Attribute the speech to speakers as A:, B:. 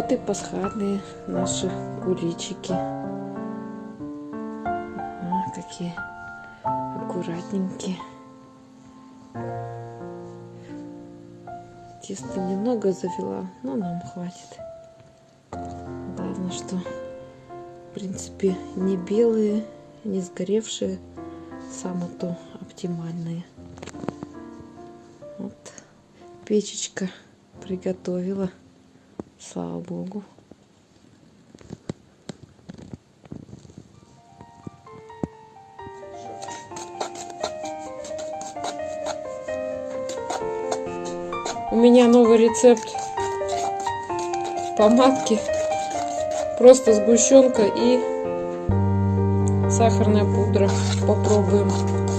A: Вот и пасхальные наши куличики. А, какие аккуратненькие. Теста немного завела, но нам хватит. Главное, что в принципе не белые, не сгоревшие, самое то оптимальные. Вот печечка приготовила, слава богу. У меня новый рецепт помадки. Просто сгущенка и сахарная пудра. Попробуем.